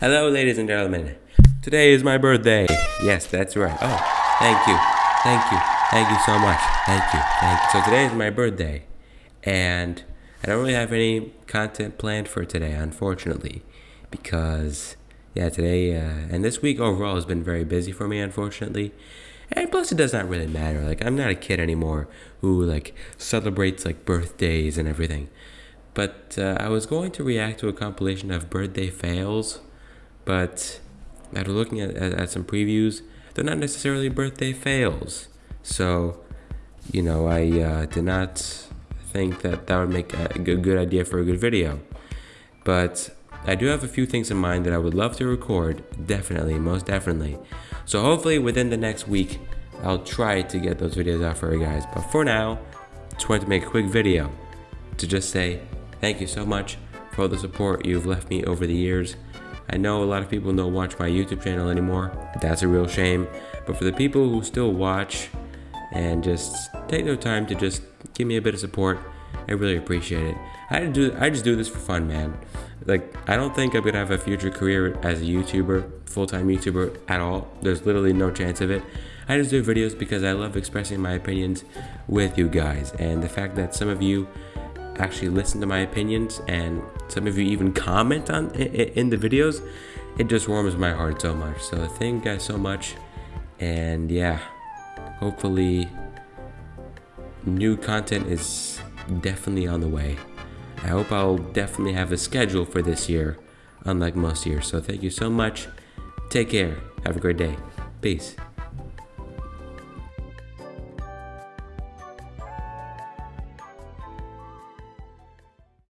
Hello, ladies and gentlemen. Today is my birthday. Yes, that's right. Oh, thank you. Thank you. Thank you so much. Thank you. Thank you. So today is my birthday. And I don't really have any content planned for today, unfortunately. Because, yeah, today uh, and this week overall has been very busy for me, unfortunately. And plus, it does not really matter. Like, I'm not a kid anymore who, like, celebrates, like, birthdays and everything. But uh, I was going to react to a compilation of birthday fails but after looking at, at, at, some previews, they're not necessarily birthday fails. So, you know, I uh, did not think that that would make a good, good idea for a good video. But I do have a few things in mind that I would love to record, definitely, most definitely. So hopefully within the next week, I'll try to get those videos out for you guys. But for now, just wanted to make a quick video to just say thank you so much for all the support you've left me over the years. I know a lot of people don't watch my YouTube channel anymore. That's a real shame. But for the people who still watch and just take their time to just give me a bit of support, I really appreciate it. I do I just do this for fun, man. Like I don't think I'm gonna have a future career as a YouTuber, full-time YouTuber at all. There's literally no chance of it. I just do videos because I love expressing my opinions with you guys. And the fact that some of you actually listen to my opinions and some of you even comment on in the videos. It just warms my heart so much. So thank you guys so much. And yeah hopefully new content is definitely on the way. I hope i'll definitely have a schedule for this year unlike most years. So thank you so much. Take care. Have a great day. Peace